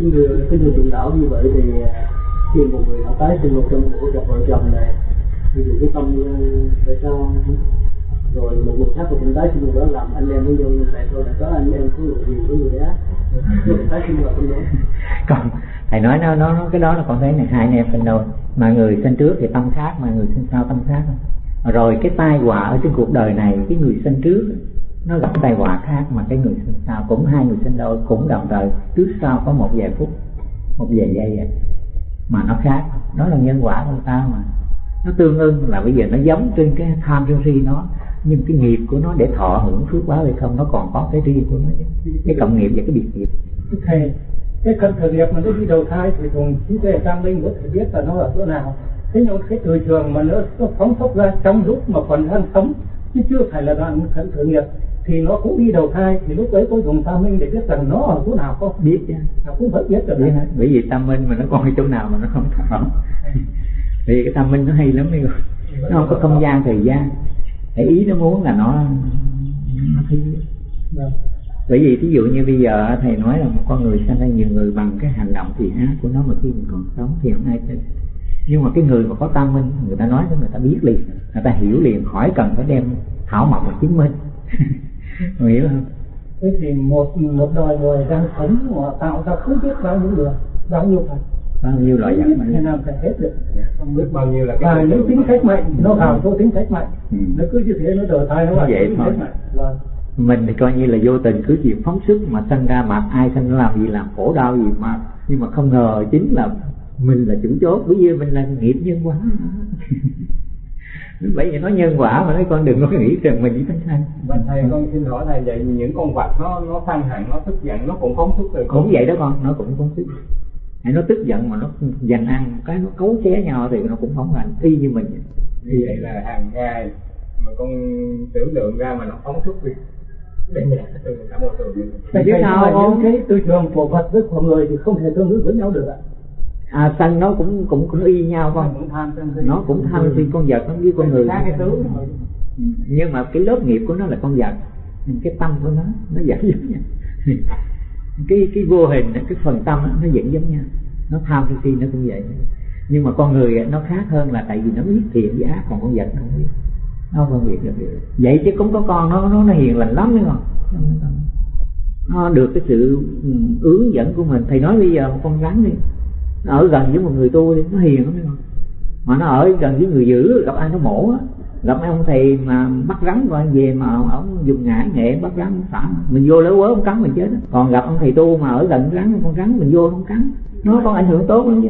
cái người cái người truyền đạo như vậy thì à, khi một người đã tái sinh một trong của cặp vợ chồng này, thì cái tâm à, tại sao rồi một người khác cũng tái sinh đó làm anh em với nhau tại sao lại có anh em có người gì có người ác tái đó. Còn thầy nói nó nó cái đó là con thấy này, hai anh em phân đôi mà người sinh trước thì tâm khác, mà người sinh sau tâm khác. Rồi cái tai họa ở trên cuộc đời này, cái người sinh trước nó gặp tai họa khác mà cái người sinh sau cũng hai người sinh đôi cũng đồng thời trước sau có một vài phút một vài giây vậy mà nó khác. Đó là nhân quả của ta mà. Nó tương ưng là bây giờ nó giống trên cái tham sân si nó nhưng cái nghiệp của nó để thọ hưởng phước báo hay không nó còn có cái riêng của nó chứ. Cái cộng nghiệp và cái biệt nghiệp. Thầy cái thân thời nghiệp mà nó đi đầu thai thì cùng trí tuệ tam linh có thể biết là nó ở chỗ nào. Thế nhưng cái từ trường mà nó, nó phóng xuất ra trong lúc mà còn đang sống chứ chưa phải là đoạn thân thời nghiệp thì nó cũng đi đầu thai. Thì lúc ấy có dùng tam minh để biết rằng nó ở chỗ nào không biết chứ nó cũng vẫn biết được biết hết. Bởi vì tam minh mà nó còn ở chỗ nào mà nó không thọ vì cái tam minh nó hay lắm đi rồi nó không có không gian thời gian. Cái ý nó muốn là nó nó thấy Vâng. bởi vì ví dụ như bây giờ thầy nói là một con người sanh ra nhiều người bằng cái hành động thì ác của nó mà khi mình còn sống thì không ai tin. Nhưng mà cái người mà có tam minh người ta nói người ta biết liền. Người ta hiểu liền khỏi cần phải đem thảo mộc mà chứng minh Người hiểu không thế thì một một đời người đang sống mà tạo ra không biết bao nhiêu người bao nhiêu phần. Bao nhiêu loại dạng mà thế nào phải hết được. Không biết bao nhiêu là cái và những tính cách mạnh nó vào chỗ tính cách mạnh. Ừ. nó cứ như thế nó đầu thai nó Vậy tính cách mạnh. Vâng. Mình thì coi như là vô tình cứ chuyện phóng sức mà sanh ra mặt ai sanh làm gì làm khổ đau gì mà nhưng mà không ngờ chính là mình là chủ chốt. Bởi vì mình là nghiệp nhân quả bởi vì nói nhân quả mà nói con đừng có nghĩ rằng mình chỉ sanh sanh. Và thầy con xin hỏi thầy vậy những con vật nó nó săn hẳn nó tức giận nó cũng phóng xuất từ cũng vậy đó con nó cũng phóng sức hay nó tức giận mà nó giành ăn cái nó cấu xé nhau thì nó cũng phóng hành y như mình như vậy là hàng ngày mà con tưởng tượng ra mà nó phóng xuất đi Tại vì sao không? cái tư trường của vật với của người thì không thể tương ứng với nhau được ạ à sanh nó cũng cũng cũng y nhau con sân si nó cũng tham si con vật nó với con người. nhưng mà cái lớp nghiệp của nó là con vật. Cái tâm của nó nó vẫn giống nhau. Cái cái vô hình cái phần tâm nó vẫn giống nhau. Nó tham sân si nó cũng vậy. Nhưng mà con người nó khác hơn là tại vì nó biết thiện với ác còn con vật nó không biết. Nó không phân biệt được. Vậy chứ cũng có con nó nó nó hiền lành lắm đấy con nó được cái sự ừ, hướng dẫn của mình. Thầy nói bây giờ con rắn đi nó ở gần với một người tu đi nó hiền lắm đấy con mà nó ở gần với người giữ gặp ai nó mổ á. Gặp mấy ông thầy mà bắt rắn rồi về mà ông dùng ngải nghệ bắt rắn xả mình vô lỡ quớ ông cắn mình chết còn gặp ông thầy tu mà ở gần rắn con rắn mình vô không cắn. Nó còn ảnh hưởng tốt lắm chứ.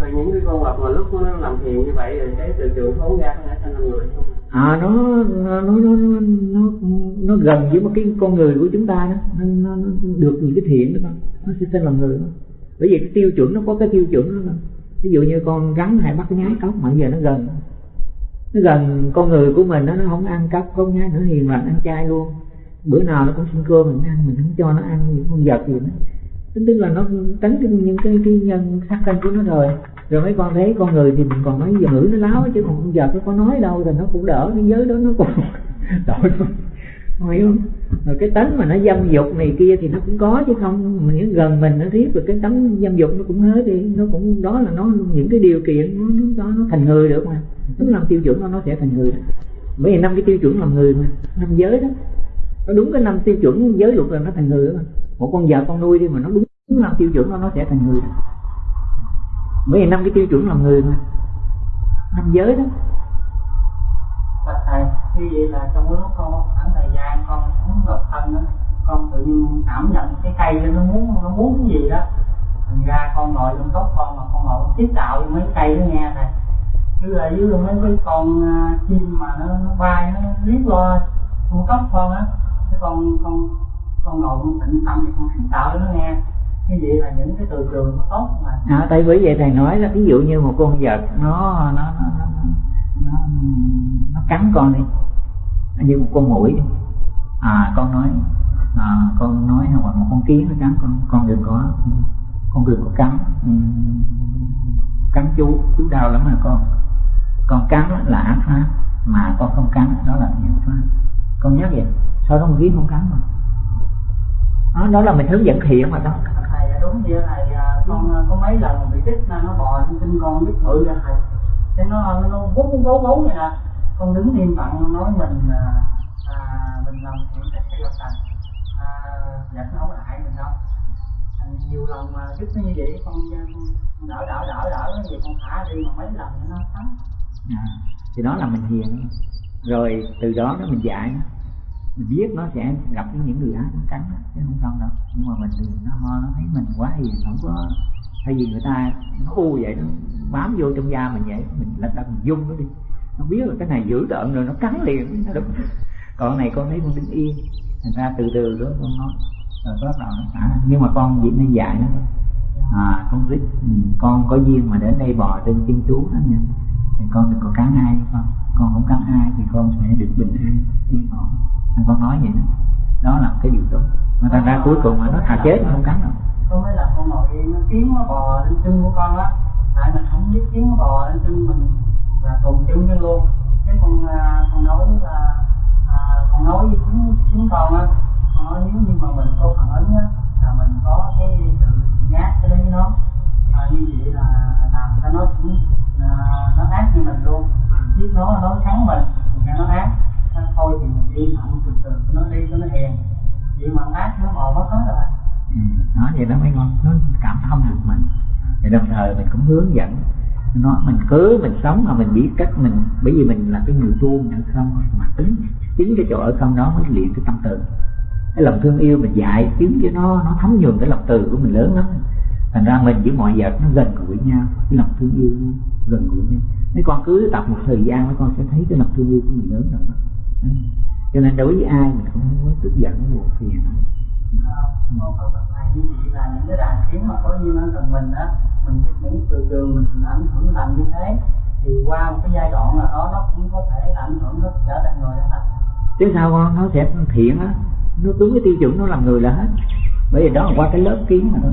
Là những cái con vật mà lúc nó làm thiền như vậy rồi cái từ trường phóng ra có thể thành làm người không? À nó nó nó nó nó, nó gần với một cái con người của chúng ta đó. Nó, nó, nó được những cái thiện đó con. Nó sẽ sinh làm người đó bởi vì cái tiêu chuẩn nó có cái tiêu chuẩn đó ví dụ như con rắn hay bắt nhái cóc mà giờ nó gần. Nó gần con người của mình đó, nó không ăn cóc không nhái nữa hiền lành ăn chay luôn. Bữa nào nó cũng xin cơm mình ăn mình không cho nó ăn những con vật gì nữa. Tính tức là nó tránh những cái cái nhân sát thân của nó rồi. Rồi mấy con thấy con người thì mình còn nói giờ ngữ nó láo chứ còn con vật nó có nói đâu thì nó cũng đỡ cái giới đó nó còn tội hồi không rồi cái tánh mà nó dâm dục này kia thì nó cũng có chứ không. Mình gần mình nó riết rồi cái tánh dâm dục nó cũng hết đi. Nó cũng đó là nó những cái điều kiện nó nó, nó thành người được mà. Tức làm tiêu chuẩn nó nó sẽ thành người bởi vì năm cái tiêu chuẩn làm người mà năm giới đó. Nó đúng cái năm tiêu chuẩn giới luật là nó thành người đó mà. Một con vợ con nuôi đi mà nó đúng năm tiêu chuẩn nó nó sẽ thành người bởi vì năm cái tiêu chuẩn làm người mà. Năm giới đó. Bạch thầy, như vậy là trong lúc con khoảng thời gian con sống độc thân đó, con tự nhiên cảm nhận cái cây đó, nó muốn nó muốn cái gì đó. Thành ra con ngồi trong góc con mà con ngồi tiếp tạo mấy cây nó nghe này, Chứ ở dưới mấy cái con à, chim mà nó, nó bay nó liếc qua trong góc con á. Cái con con con ngồi con tĩnh tâm thì con tiếp tạo nó nghe. Như vậy là những cái từ trường nó tốt mà. à, tại bởi vậy thầy nói là ví dụ như một con vật nó nó nó nó, nó, nó cắn con đi như một con mũi à con nói à, con nói hoặc một con kiến nó cắn con con đừng có con đừng có cắn. Ừ. Cắn chú chú đau lắm mà con. Con cắn là ác pháp mà con không cắn đó là thiện pháp. Con nhớ vậy sao đó con kiến không cắn mà đó, đó là mình hướng dẫn thiện mà đó thầy à, đúng vậy thầy à, con à, có mấy lần bị trích nó bò lên tinh con biết bự ra thầy. Thế nó nó vú vú vú vậy nè. Con đứng im lặng nói mình à, mình làm chuyện cách hay là thành à, giật nó không hại mình đâu. À, nhiều lần mà trích nó như vậy con, con đỡ đỡ đỡ đỡ cái gì con thả đi mà mấy lần nó thấm. À, thì đó là mình hiền. Rồi từ đó nó mình dạy. Nó mình biết nó sẽ gặp những người ác nó cắn đó, chứ không xong đâu. Nhưng mà mình thì nó ho nó thấy mình quá hiền không có thay vì người ta nó u vậy nó bám vô trong da mình vậy mình lật đật mình dung nó đi. Nó biết là cái này dữ tợn rồi nó cắn liền. Nó đúng. Còn này con thấy con đứng yên thành ra từ từ đó con nói, rồi bắt đầu nó xả nhưng mà con chỉ nên dạy nó à con biết ừ, con có duyên mà đến đây bò trên chân chú đó nha. Thì con đừng có cắn ai con. Con không cắn ai thì con sẽ được bình an, yên ổn. Anh con nói vậy đó. Đó là cái điều tốt. Mà thành ra cuối cùng mà nó thà chết nó không cắn đâu. Con mới là con ngồi yên, nó kiến nó bò lên chân của con á. Tại mình không biết kiến nó bò lên chân mình là cùng chân với luôn. Cái con à, con nói là chúng chính con á ờ, nếu như mà mình có phản ứng á là mình có cái sự nhát cái đấy với nó. À, như vậy là làm cho nó cũng à, nó ác như mình luôn. Biết nó nó thắng mình nghe nó ác. Nó thôi thì mình đi thẳng từ từ nó đi cho nó hèn. Vậy mà ác nó bò mất hết rồi ừ. nói vậy đó mới ngon nó cảm thông được mình. Thì đồng thời mình cũng hướng dẫn nó, mình cứ, mình sống mà mình biết cách mình, bởi vì mình là cái người tu, mình ở không, mà tính chính cái chỗ ở không đó mới luyện cái tâm từ. Cái lòng thương yêu mình dạy chứng cho nó nó thấm nhuần cái lòng từ của mình lớn lắm. Thành ra mình với mọi vật nó gần gũi nhau, cái lòng thương yêu nó gần gũi nhau. Mấy con cứ tập một thời gian, mấy con sẽ thấy cái lòng thương yêu của mình lớn rồi đó. Ừ. Cho nên đối với ai mình không có tức giận buồn phiền một phần tập này như vậy là những cái đàn kiến mà có duyên ở gần mình á mình biết những từ trường mình ảnh hưởng làm như thế thì qua một cái giai đoạn nào đó nó cũng có thể ảnh hưởng nó trở thành người đó thành chứ sao con nó sẽ thiện á nó đúng cái tiêu chuẩn nó làm người là hết. Bởi vì đó là qua cái lớp kiến mà thôi.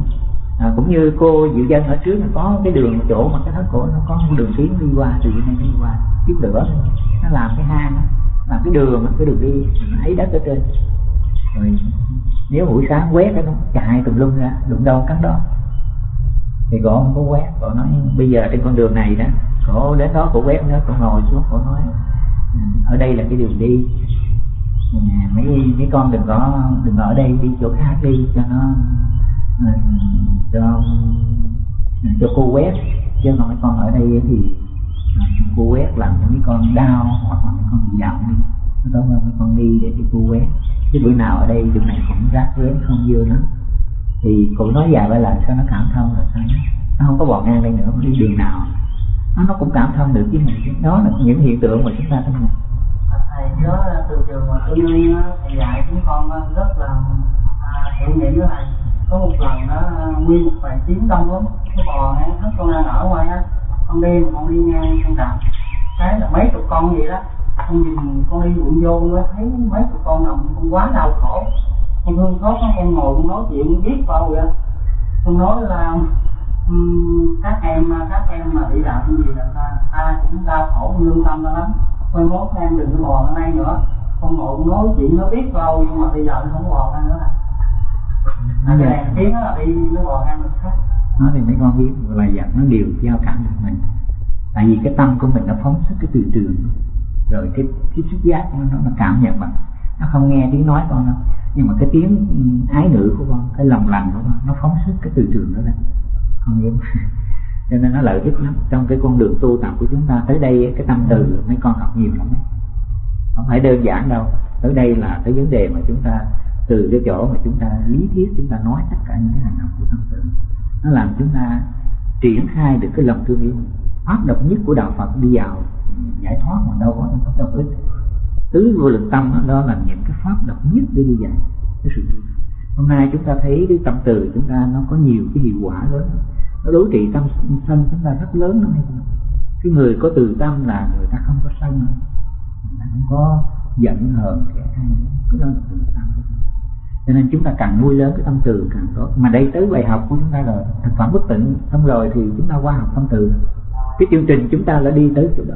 À, cũng như cô diệu dân ở trước là có cái đường chỗ mà cái thất cổ nó có một đường kiến đi qua từ dưới này đi qua tiếp lửa. Nó làm cái hang á, làm cái đường cái đường đi nó thấy đất ở trên rồi nếu buổi sáng quét cái nó chạy tùm lum ra, đụng đâu cắn đó. Thì cổ không có quét cổ nói, bây giờ trên con đường này đó cổ đến đó cổ quét nữa cổ ngồi xuống. Cổ nói ừ, ở đây là cái đường đi. Ừ, mấy mấy con đừng có, đừng ở đây, đi chỗ khác đi, cho nó ừ, cho cho cô quét. Chứ còn mấy con ở đây thì cô quét làm cho mấy con đau hoặc là mấy con bị giận đi. Nó tốt hơn mấy con đi để cho cô quét chứ bữa nào ở đây đường này cũng rác rến, không dưa lắm. Thì cụ nói dài với là sao nó cảm thông rồi sao nó không có bò ngang đây nữa đi đường nào. Nó nó cũng cảm thông được với mình đó là những hiện tượng mà chúng ta thấy này. Thầy đó từ trường mà tôi nuôi thầy dạy chúng con ờ, rất là hiểu nghĩ với thầy. Có một lần đó nguyên một vài tiếng đông lắm. Cái bò ngang hết con đang ở ngoài á. Con đi con đi ngang con đạp cái là mấy chục con vậy đó con nhìn con đi ruộng vô nó thấy mấy tụi con nằm con quá đau khổ. Con thương xót các con ngồi con nói chuyện biết bao vậy con nói là um, các em các em mà bị đạo như gì là ta ta cũng đau khổ lương tâm ta lắm. Con mốt em đừng có bò ở đây nữa. Con ngồi con nói chuyện nó biết bao nhưng mà bây giờ nó không bò ra nữa. Là nó cái tiếng nó đi nó bò ra mình khác. Nó thì mấy con biết là dạng nó đều giao cảm được mình. Tại vì cái tâm của mình nó phóng xuất cái từ trường rồi cái cái xúc giác nó, nó, nó cảm nhận bằng. Nó không nghe tiếng nói con đâu. Nhưng mà cái tiếng ừ, ái ngữ của con cái lòng lành của con nó phóng xuất cái từ trường đó ra. Con hiểu không? cho nên nó lợi ích lắm. Trong cái con đường tu tập của chúng ta tới đây cái tâm từ mấy con học nhiều lắm đấy không phải đơn giản đâu. Tới đây là cái vấn đề mà chúng ta từ cái chỗ mà chúng ta lý thuyết chúng ta nói tất cả những cái hành động của tâm từ. Nó làm chúng ta triển khai được cái lòng thương yêu pháp độc nhất của đạo Phật đi vào giải thoát mà đâu có pháp độc ích tứ vô lượng tâm đó, là những cái pháp độc nhất để đi dạy cái sự tu hôm nay chúng ta thấy cái tâm từ chúng ta nó có nhiều cái hiệu quả lớn nó đối trị tâm sân chúng ta rất lớn lắm cái người có từ tâm là người ta không có sân người ta không có giận hờn kẻ ai cái đó là từ tâm. Cho nên chúng ta càng nuôi lớn cái tâm từ càng tốt. Mà đây tới bài học của chúng ta rồi. Thực phẩm bất tịnh. Xong rồi thì chúng ta qua học tâm từ. Cái chương trình chúng ta đã đi tới chỗ đó.